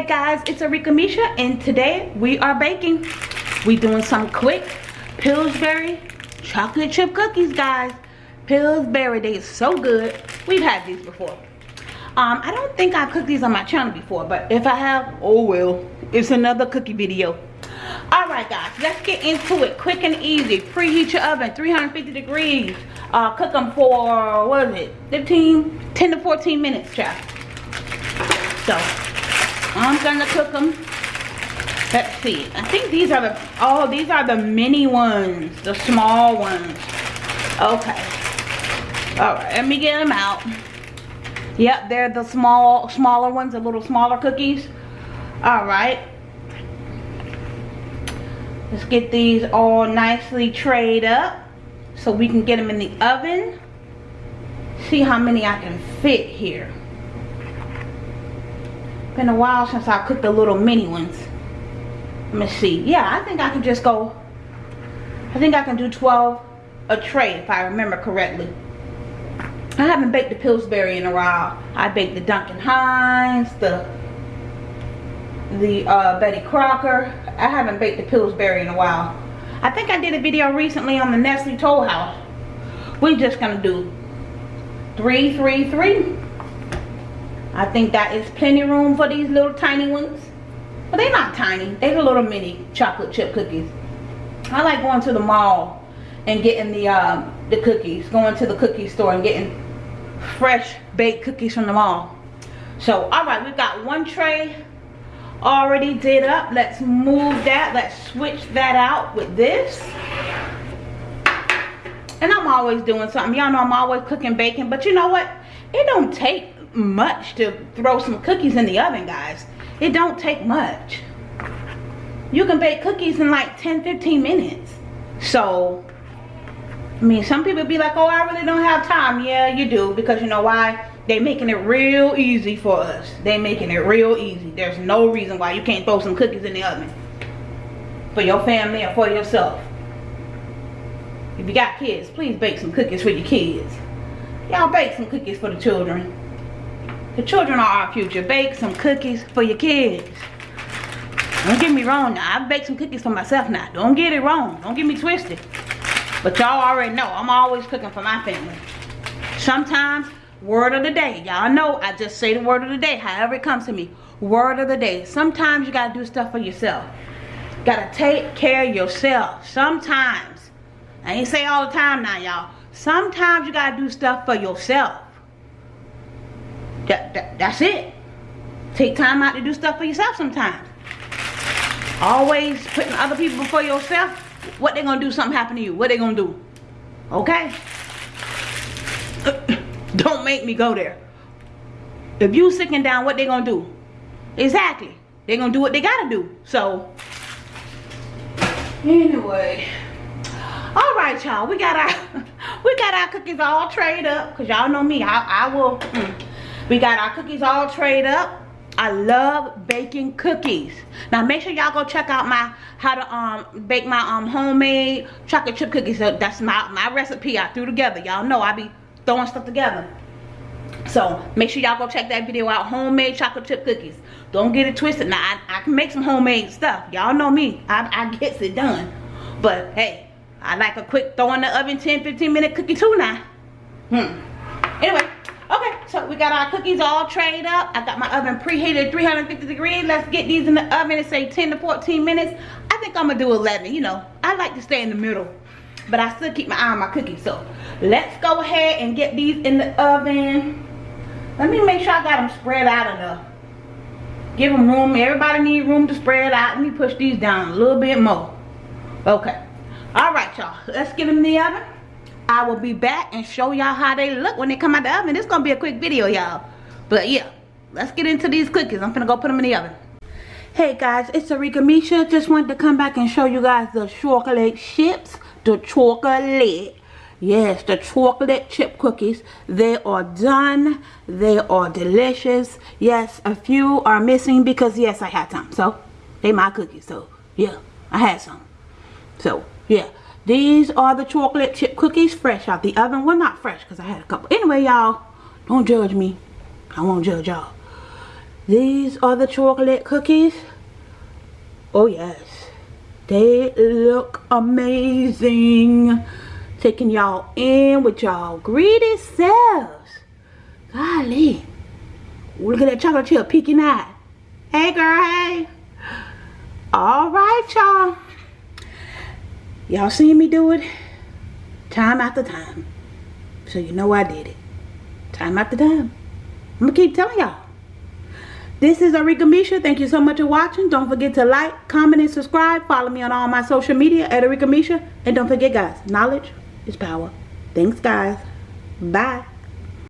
guys it's Arika Misha and today we are baking. We doing some quick Pillsbury chocolate chip cookies guys. Pillsbury they are so good. We've had these before. Um I don't think I've cooked these on my channel before but if I have oh well it's another cookie video. All right guys let's get into it quick and easy. Preheat your oven 350 degrees. Uh cook them for what is it 15 10 to 14 minutes child. So I'm gonna cook them. Let's see. I think these are the, oh, these are the mini ones, the small ones. Okay. All right, let me get them out. Yep, they're the small, smaller ones, the little smaller cookies. All right. Let's get these all nicely trayed up so we can get them in the oven. See how many I can fit here. Been a while since I cooked the little mini ones. Let me see. Yeah, I think I can just go. I think I can do 12 a tray if I remember correctly. I haven't baked the Pillsbury in a while. I baked the Duncan Hines, the the uh, Betty Crocker. I haven't baked the Pillsbury in a while. I think I did a video recently on the Nestle Toll House. We're just gonna do three, three, three. I think that is plenty room for these little tiny ones. But they're not tiny. They're the little mini chocolate chip cookies. I like going to the mall and getting the um, the cookies. Going to the cookie store and getting fresh baked cookies from the mall. So, alright, we've got one tray already did up. Let's move that. Let's switch that out with this. And I'm always doing something. Y'all know I'm always cooking bacon. But you know what? It don't take much to throw some cookies in the oven guys. It don't take much. You can bake cookies in like 10 15 minutes. So I mean some people be like oh I really don't have time. Yeah you do because you know why? They making it real easy for us. They making it real easy. There's no reason why you can't throw some cookies in the oven for your family or for yourself. If you got kids please bake some cookies for your kids. Y'all bake some cookies for the children the children are our future. Bake some cookies for your kids. Don't get me wrong now. I bake some cookies for myself now. Don't get it wrong. Don't get me twisted. But y'all already know I'm always cooking for my family. Sometimes, word of the day. Y'all know I just say the word of the day however it comes to me. Word of the day. Sometimes you got to do stuff for yourself. Got to take care of yourself. Sometimes. I ain't say all the time now, y'all. Sometimes you got to do stuff for yourself. That, that, that's it. Take time out to do stuff for yourself sometimes. Always putting other people before yourself. What they gonna do something happen to you? What they gonna do? Okay? Don't make me go there. If you sitting down, what they gonna do? Exactly. They gonna do what they gotta do. So, anyway. All right, y'all. We got our we got our cookies all trayed up. Cause y'all know me. I, I will. Mm, we got our cookies all trayed up. I love baking cookies. Now make sure y'all go check out my how to um bake my um homemade chocolate chip cookies. So that's my my recipe I threw together. Y'all know I be throwing stuff together. So make sure y'all go check that video out. Homemade chocolate chip cookies. Don't get it twisted. Now I, I can make some homemade stuff. Y'all know me. I, I gets it done. But hey, I like a quick throw in the oven 10-15 minute cookie too now. Hmm. Anyway, we got our cookies all trayed up. I got my oven preheated 350 degrees. Let's get these in the oven and say 10 to 14 minutes. I think I'm gonna do 11, you know. I like to stay in the middle, but I still keep my eye on my cookies. So let's go ahead and get these in the oven. Let me make sure I got them spread out enough. Give them room, everybody need room to spread out. Let me push these down a little bit more. Okay, all right y'all, let's get them in the oven. I will be back and show y'all how they look when they come out of the oven. It's gonna be a quick video, y'all. But yeah, let's get into these cookies. I'm gonna go put them in the oven. Hey guys, it's Arika Misha. Just wanted to come back and show you guys the chocolate chips. The chocolate. Yes, the chocolate chip cookies. They are done. They are delicious. Yes, a few are missing because yes, I had some. So, they my cookies. So, yeah, I had some. So, yeah. These are the chocolate chip cookies fresh out the oven. Well, not fresh because I had a couple. Anyway, y'all, don't judge me. I won't judge y'all. These are the chocolate cookies. Oh yes. They look amazing. Taking y'all in with y'all greedy selves. Golly. Look at that chocolate chip peeking out. Hey girl, hey. Alright y'all. Y'all seen me do it time after time. So you know I did it. Time after time. I'm going to keep telling y'all. This is Arika Misha. Thank you so much for watching. Don't forget to like, comment, and subscribe. Follow me on all my social media at Arika Misha. And don't forget, guys, knowledge is power. Thanks, guys. Bye.